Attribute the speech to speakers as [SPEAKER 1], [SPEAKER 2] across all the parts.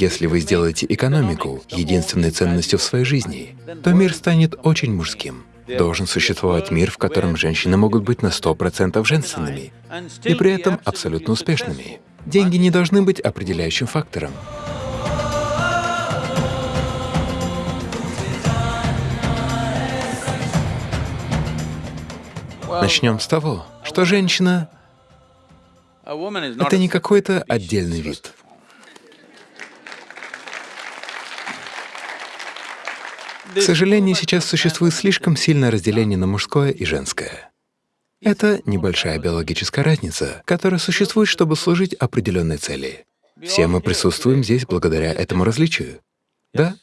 [SPEAKER 1] Если вы сделаете экономику единственной ценностью в своей жизни, то мир станет очень мужским. Должен существовать мир, в котором женщины могут быть на 100% женственными и при этом абсолютно успешными. Деньги не должны быть определяющим фактором. Начнем с того, что женщина — это не какой-то отдельный вид. К сожалению, сейчас существует слишком сильное разделение на мужское и женское. Это небольшая биологическая разница, которая существует, чтобы служить определенной цели. Все мы присутствуем здесь благодаря этому различию. Да?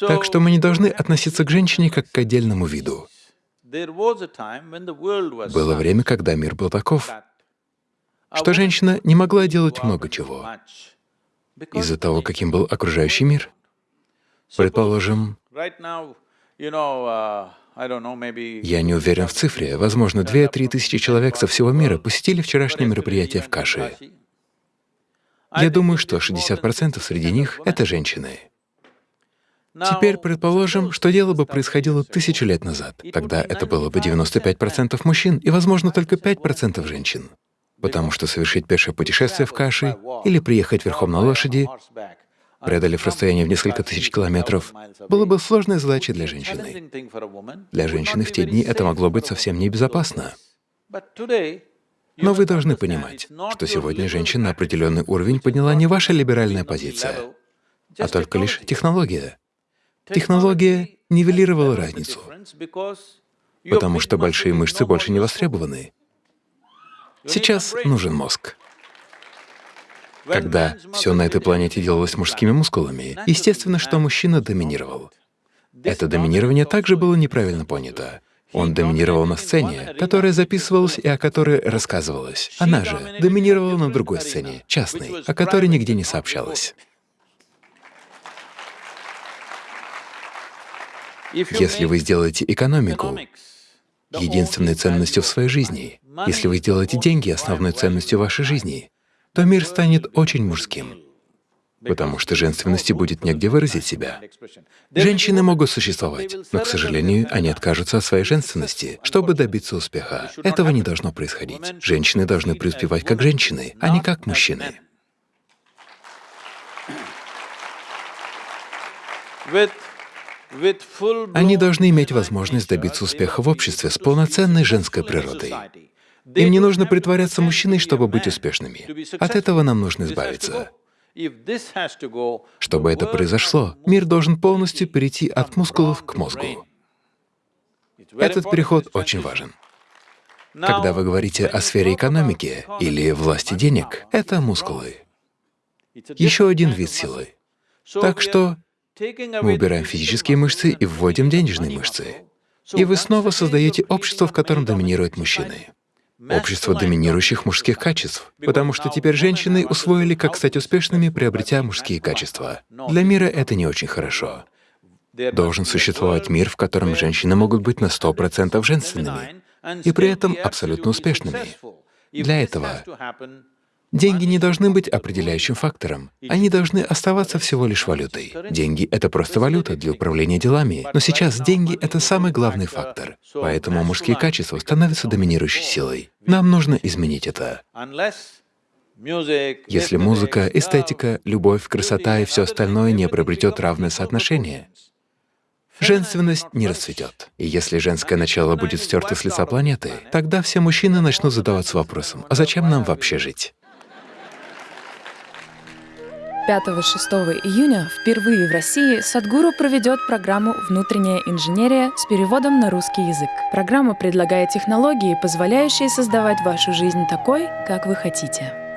[SPEAKER 1] Так что мы не должны относиться к женщине как к отдельному виду. Было время, когда мир был таков, что женщина не могла делать много чего из-за того, каким был окружающий мир. Предположим, Я не уверен в цифре. Возможно, 2-3 тысячи человек со всего мира посетили вчерашнее мероприятие в Каши. Я думаю, что 60% среди них — это женщины. Теперь предположим, что дело бы происходило тысячу лет назад. Тогда это было бы 95% мужчин и, возможно, только 5% женщин. Потому что совершить пешее путешествие в Каши или приехать верхом на лошади преодолев расстояние в несколько тысяч километров, было бы сложной задачей для женщины. Для женщины в те дни это могло быть совсем небезопасно. Но вы должны понимать, что сегодня женщина на определенный уровень подняла не ваша либеральная позиция, а только лишь технология. Технология нивелировала разницу, потому что большие мышцы больше не востребованы. Сейчас нужен мозг. Когда все на этой планете делалось мужскими мускулами, естественно, что мужчина доминировал. Это доминирование также было неправильно понято. Он доминировал на сцене, которая записывалась и о которой рассказывалось. Она же доминировала на другой сцене, частной, о которой нигде не сообщалось. Если вы сделаете экономику единственной ценностью в своей жизни, если вы сделаете деньги основной ценностью вашей жизни, то мир станет очень мужским, потому что женственности будет негде выразить себя. Женщины могут существовать, но, к сожалению, они откажутся от своей женственности, чтобы добиться успеха. Этого не должно происходить. Женщины должны преуспевать как женщины, а не как мужчины. Они должны иметь возможность добиться успеха в обществе с полноценной женской природой. Им не нужно притворяться мужчиной, чтобы быть успешными. От этого нам нужно избавиться. Чтобы это произошло, мир должен полностью перейти от мускулов к мозгу. Этот переход очень важен. Когда вы говорите о сфере экономики или власти денег, это мускулы. Еще один вид силы. Так что мы убираем физические мышцы и вводим денежные мышцы. И вы снова создаете общество, в котором доминируют мужчины общество доминирующих мужских качеств, потому что теперь женщины усвоили, как стать успешными, приобретя мужские качества. Для мира это не очень хорошо. Должен существовать мир, в котором женщины могут быть на 100% женственными и при этом абсолютно успешными. Для этого Деньги не должны быть определяющим фактором. Они должны оставаться всего лишь валютой. Деньги — это просто валюта для управления делами. Но сейчас деньги — это самый главный фактор. Поэтому мужские качества становятся доминирующей силой. Нам нужно изменить это. Если музыка, эстетика, любовь, красота и все остальное не приобретет равное соотношение, женственность не расцветет. И если женское начало будет стерто с лица планеты, тогда все мужчины начнут задаваться вопросом, а зачем нам вообще жить?
[SPEAKER 2] 5-6 июня впервые в России Садгуру проведет программу «Внутренняя инженерия» с переводом на русский язык. Программа предлагает технологии, позволяющие создавать вашу жизнь такой, как вы хотите.